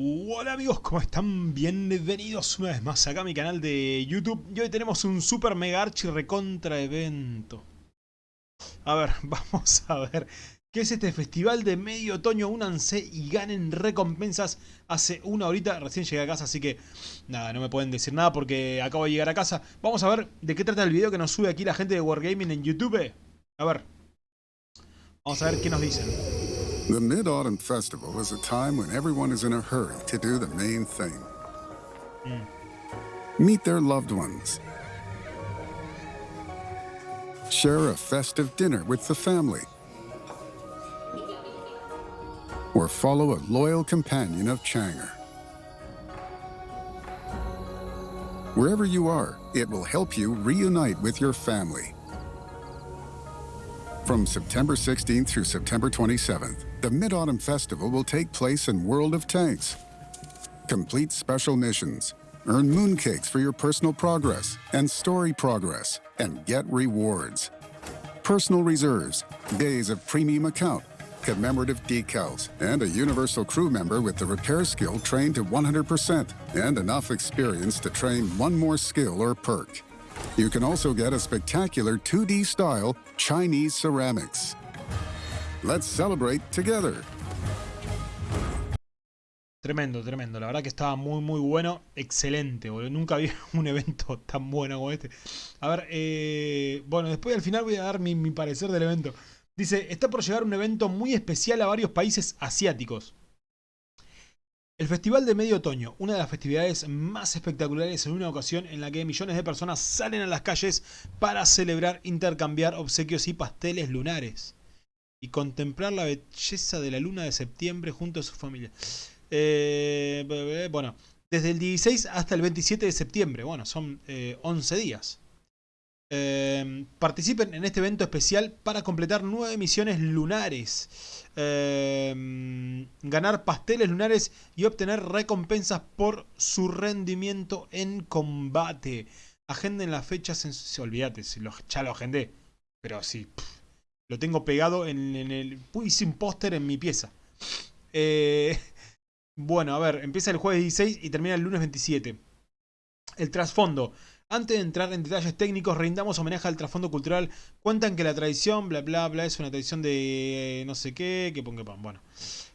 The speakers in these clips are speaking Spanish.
Hola amigos, ¿cómo están? Bienvenidos una vez más acá a mi canal de YouTube. Y hoy tenemos un super mega archi recontra evento. A ver, vamos a ver ¿Qué es este festival de medio otoño? Únanse y ganen recompensas. Hace una horita recién llegué a casa, así que Nada, no me pueden decir nada porque acabo de llegar a casa. Vamos a ver de qué trata el video que nos sube aquí la gente de Wargaming en YouTube. A ver. Vamos a ver qué nos dicen The Mid Autumn Festival is a time when everyone is in a hurry to do the main thing hmm. meet their loved ones, share a festive dinner with the family, or follow a loyal companion of Changer. Wherever you are, it will help you reunite with your family. From September 16th through September 27th, the Mid Autumn Festival will take place in World of Tanks. Complete special missions, earn mooncakes for your personal progress and story progress, and get rewards. Personal reserves, days of premium account, commemorative decals, and a universal crew member with the repair skill trained to 100%, and enough experience to train one more skill or perk. You can also get a spectacular 2D style Chinese ceramics. Let's celebrate together. Tremendo, tremendo. La verdad que estaba muy, muy bueno. Excelente, boludo. Nunca vi un evento tan bueno como este. A ver, eh, bueno, después al final voy a dar mi, mi parecer del evento. Dice, está por llegar un evento muy especial a varios países asiáticos. El Festival de Medio Otoño, una de las festividades más espectaculares en una ocasión en la que millones de personas salen a las calles para celebrar, intercambiar obsequios y pasteles lunares. Y contemplar la belleza de la luna de septiembre junto a su familia. Eh, bueno, desde el 16 hasta el 27 de septiembre, bueno, son eh, 11 días. Eh, participen en este evento especial para completar nueve misiones lunares. Eh, ganar pasteles lunares y obtener recompensas por su rendimiento en combate. Agenden las fechas en... Olvídate, si lo, ya lo agendé. Pero sí, lo tengo pegado en, en el... Hice un póster en mi pieza. Eh, bueno, a ver, empieza el jueves 16 y termina el lunes 27. El trasfondo. Antes de entrar en detalles técnicos, rindamos homenaje al trasfondo cultural. Cuentan que la tradición, bla bla bla, es una tradición de eh, no sé qué, que ponga pan. Bueno,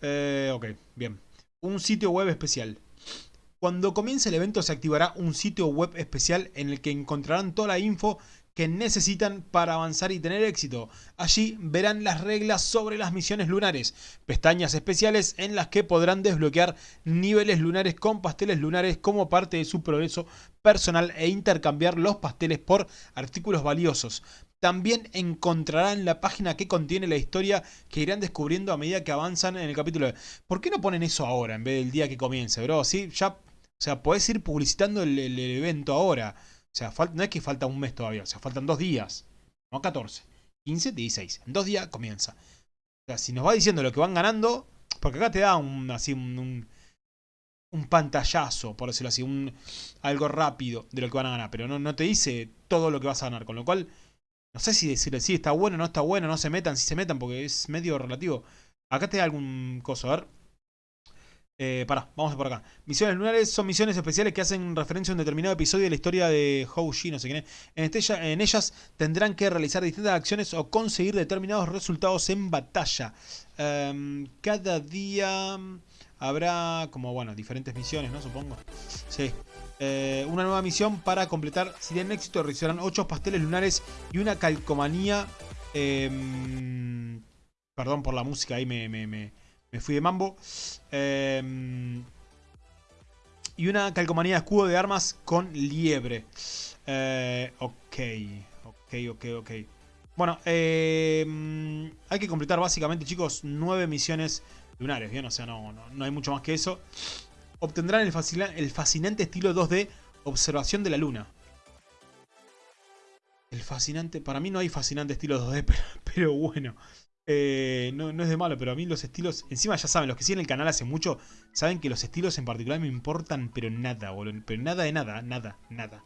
eh, ok, bien. Un sitio web especial. Cuando comience el evento se activará un sitio web especial en el que encontrarán toda la info que necesitan para avanzar y tener éxito. Allí verán las reglas sobre las misiones lunares, pestañas especiales en las que podrán desbloquear niveles lunares con pasteles lunares como parte de su progreso personal e intercambiar los pasteles por artículos valiosos. También encontrarán la página que contiene la historia que irán descubriendo a medida que avanzan en el capítulo. ¿Por qué no ponen eso ahora en vez del día que comience, bro? ¿Sí? Ya, o sea, podés ir publicitando el evento ahora. O sea, no es que falta un mes todavía, o sea, faltan dos días. No 14. 15, 16. En dos días comienza. O sea, si nos va diciendo lo que van ganando, porque acá te da un, así un, un, pantallazo, por decirlo así, un, algo rápido de lo que van a ganar, pero no, no te dice todo lo que vas a ganar, con lo cual, no sé si decirle si está bueno, no está bueno, no se metan, si se metan, porque es medio relativo. Acá te da algún coso, a ver. Eh, pará, vamos por acá. Misiones lunares son misiones especiales que hacen referencia a un determinado episodio de la historia de Hou Shi, no sé quién es. En, ellas tendrán que realizar distintas acciones o conseguir determinados resultados en batalla. Um, cada día habrá, como bueno, diferentes misiones, ¿no? Supongo. Sí. Eh, una nueva misión para completar. Si tienen éxito, realizarán 8 pasteles lunares y una calcomanía. Eh, perdón por la música, ahí me... me, me me fui de mambo. Eh, y una calcomanía de escudo de armas con liebre. Eh, ok, ok, ok, ok. Bueno, eh, hay que completar básicamente, chicos, nueve misiones lunares, ¿bien? O sea, no, no, no hay mucho más que eso. Obtendrán el, el fascinante estilo 2D observación de la luna. El fascinante... Para mí no hay fascinante estilo 2D, pero, pero bueno. Eh, no, es de malo, pero a mí los estilos... Encima ya saben, los que siguen el canal hace mucho, saben que los estilos en particular me importan, pero nada, boludo. Pero nada de nada, nada, nada.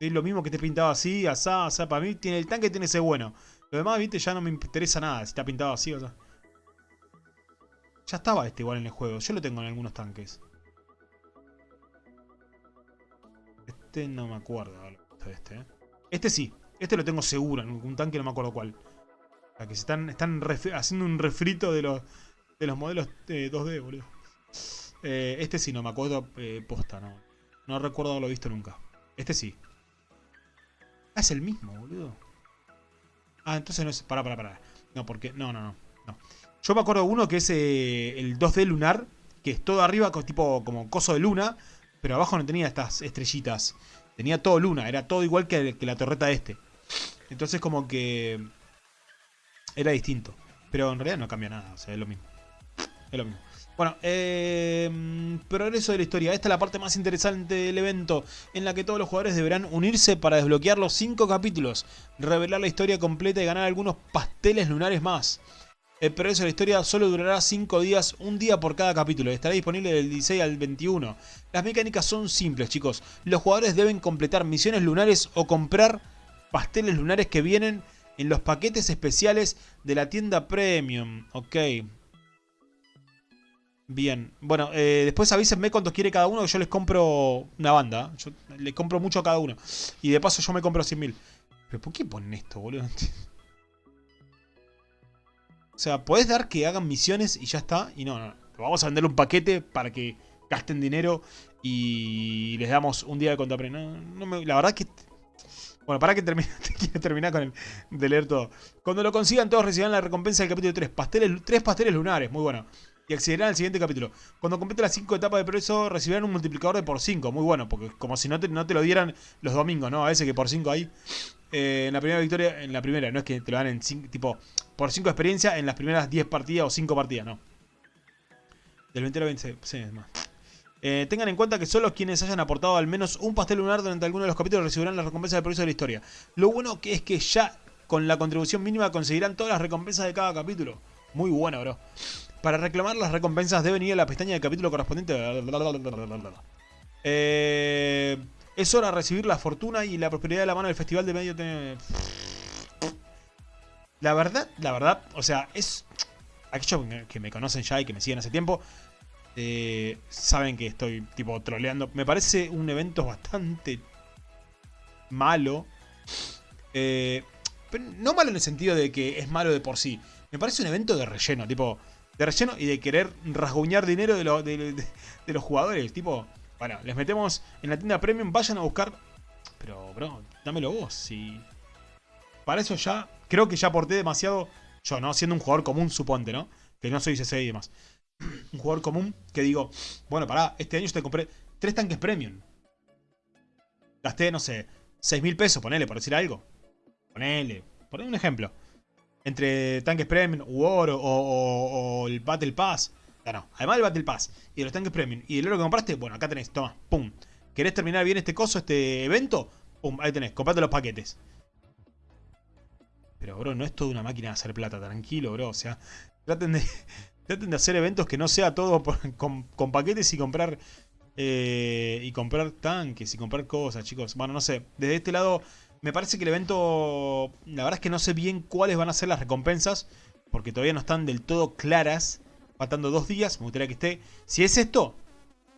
Es lo mismo que te pintado así, asá, asá. Para mí tiene el tanque tiene ese bueno. Lo demás, viste, ya no me interesa nada si está pintado así o sea. Ya estaba este igual en el juego. Yo lo tengo en algunos tanques. Este no me acuerdo este. ¿eh? Este sí. Este lo tengo seguro en un tanque, no me acuerdo cuál. Que se están, están haciendo un refrito de los, de los modelos 2D, boludo. Eh, este sí, no me acuerdo eh, posta, no. No recuerdo haberlo visto nunca. Este sí. Ah, es el mismo, boludo. Ah, entonces no es... Pará, pará, pará. No, porque... No, no, no. Yo me acuerdo de uno que es eh, el 2D lunar, que es todo arriba, tipo como coso de luna, pero abajo no tenía estas estrellitas. Tenía todo luna, era todo igual que, la torreta este. Entonces como que... Era distinto. Pero en realidad no cambia nada, o sea, es lo mismo. Es lo mismo. Bueno, eh, progreso de la historia. Esta es la parte más interesante del evento, en la que todos los jugadores deberán unirse para desbloquear los 5 capítulos, revelar la historia completa y ganar algunos pasteles lunares más. El progreso de la historia solo durará 5 días, un día por cada capítulo. Estará disponible del 16 al 21. Las mecánicas son simples, chicos. Los jugadores deben completar misiones lunares o comprar pasteles lunares que vienen en los paquetes especiales de la tienda Premium. Ok. Bien. Bueno, eh, después avísenme cuántos quiere cada uno, que yo les compro una banda. Yo les compro mucho a cada uno. Y de paso yo me compro 100.000. ¿Pero por qué ponen esto, boludo? O sea, podés dar que hagan misiones y ya está. Y no, no. Vamos a vender un paquete para que gasten dinero y les damos un día de contrapre. No, la verdad que... Bueno, para que termine, terminar con el de leer todo. Cuando lo consigan, todos recibirán la recompensa del capítulo 3. Pasteles, tres pasteles lunares, muy bueno. Y accederán al siguiente capítulo. Cuando complete las 5 etapas de progreso, recibirán un multiplicador de por 5. Muy bueno, porque como si no te, no te lo dieran los domingos, ¿no? A veces que por 5 ahí. Eh, en la primera victoria, en la primera, no es que te lo dan en 5, tipo, por 5 experiencia en las primeras 10 partidas o 5 partidas, no. Del 20 al 20, sí, es más. Eh, tengan en cuenta que solo quienes hayan aportado al menos un pastel lunar durante alguno de los capítulos recibirán la recompensa de progreso de la historia. Lo bueno que es que ya con la contribución mínima conseguirán todas las recompensas de cada capítulo. Muy bueno, bro. Para reclamar las recompensas deben ir a la pestaña del capítulo correspondiente. Eh, es hora de recibir la fortuna y la prosperidad de la mano del festival de medio... La verdad, la verdad, o sea, es... Aquellos que me conocen ya y que me siguen hace tiempo, eh, saben que estoy tipo troleando. Me parece un evento bastante malo. Eh, pero no malo en el sentido de que es malo de por sí. Me parece un evento de relleno, tipo, de relleno y de querer rasguñar dinero de, de los jugadores. Tipo, bueno, les metemos en la tienda premium, vayan a buscar... Pero, bro, dámelo vos. Si... Para eso ya, creo que ya aporté demasiado yo, ¿no? Siendo un jugador común, suponte, ¿no? Que no soy CC y demás. Un jugador común que digo, bueno, pará, este año yo te compré tres tanques premium. Gasté, no sé, 6 mil pesos, ponele, por decir algo. Ponele, ponele un ejemplo. Entre tanques premium u oro o, el Battle Pass. No, no, además del Battle Pass y de los tanques premium y del oro que compraste, bueno, acá tenés, toma, pum. ¿Querés terminar bien este coso, este evento? Pum, ahí tenés, comprate los paquetes. Pero, bro, no es toda una máquina de hacer plata, tranquilo, bro. O sea, traten de, traten de hacer eventos que no sea todo con, paquetes y comprar eh, y comprar tanques y comprar cosas, chicos. Bueno, no sé. Desde este lado, me parece que el evento... La verdad es que no sé bien cuáles van a ser las recompensas. Porque todavía no están del todo claras. Faltando dos días. Me gustaría que esté... Si es esto...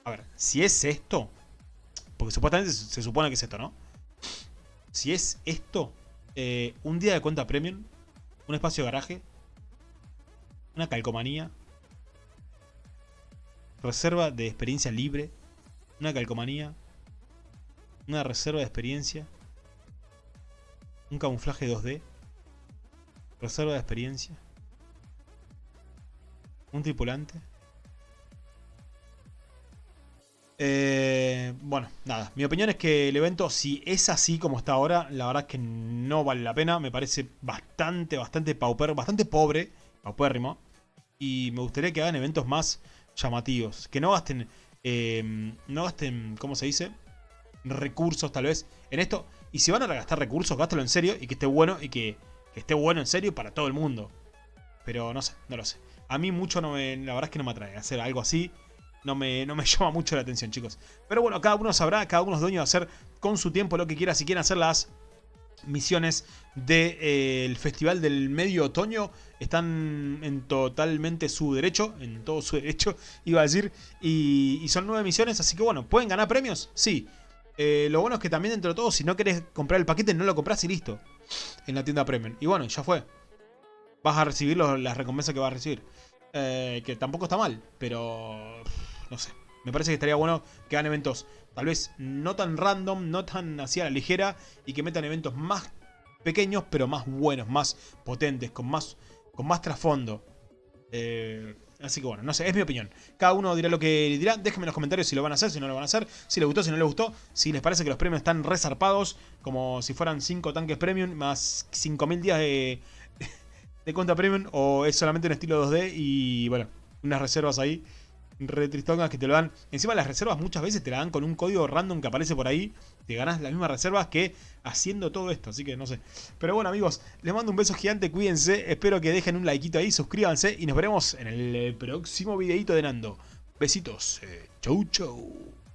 A ver, si es esto... Porque supuestamente se supone que es esto, ¿no? Si es esto... Eh, un día de cuenta premium. Un espacio de garaje. Una calcomanía. Reserva de experiencia libre. Una calcomanía. Una reserva de experiencia. Un camuflaje 2D. Reserva de experiencia. Un tripulante. Eh, bueno, nada. Mi opinión es que el evento, si es así como está ahora, la verdad es que no vale la pena. Me parece bastante, bastante pauper, bastante pobre, paupérrimo. Y me gustaría que hagan eventos más llamativos. Que no gasten, em, no gasten, ¿cómo se dice? Recursos tal vez en esto. Y si van a gastar recursos, gástalo en serio y que esté bueno y que, esté bueno en serio para todo el mundo. Pero no sé, no lo sé. A mí mucho no me, la verdad es que no me atrae hacer algo así. No me, no me llama mucho la atención, chicos. Pero bueno, cada uno sabrá, cada uno es dueño de hacer con su tiempo lo que quiera. Si quieren hacer las misiones del Festival del Medio Otoño están en totalmente su derecho, en todo su derecho, iba a decir, y, y son nueve misiones, así que bueno, ¿pueden ganar premios? Sí. Eh, lo bueno es que también dentro de todo, si no querés comprar el paquete, no lo compras y listo. En la tienda Premium. Y bueno, ya fue. Vas a recibir las recompensas que vas a recibir. Eh, que tampoco está mal, pero... No sé. Me parece que estaría bueno que hagan eventos tal vez no tan random, no tan así a la ligera. Y que metan eventos más pequeños, pero más buenos, más potentes, con más, con más trasfondo. Eh, Así que bueno, no sé, es mi opinión. Cada uno dirá lo que dirá. Déjenme en los comentarios si lo van a hacer, si no lo van a hacer. Si les gustó, si no les gustó. Si les parece que los premios están resarpados. Como si fueran 5 tanques premium más 5000 días de, de cuenta premium. O es solamente un estilo 2D y bueno, unas reservas ahí retristongas que te lo dan. Encima las reservas muchas veces te la dan con un código random que aparece por ahí. Te ganas las mismas reservas que haciendo todo esto. Así que no sé. Pero bueno amigos, les mando un beso gigante. Cuídense. Espero que dejen un likeito ahí. Suscríbanse. Y nos veremos en el próximo videito de Nando. Besitos. Eh, chau chau.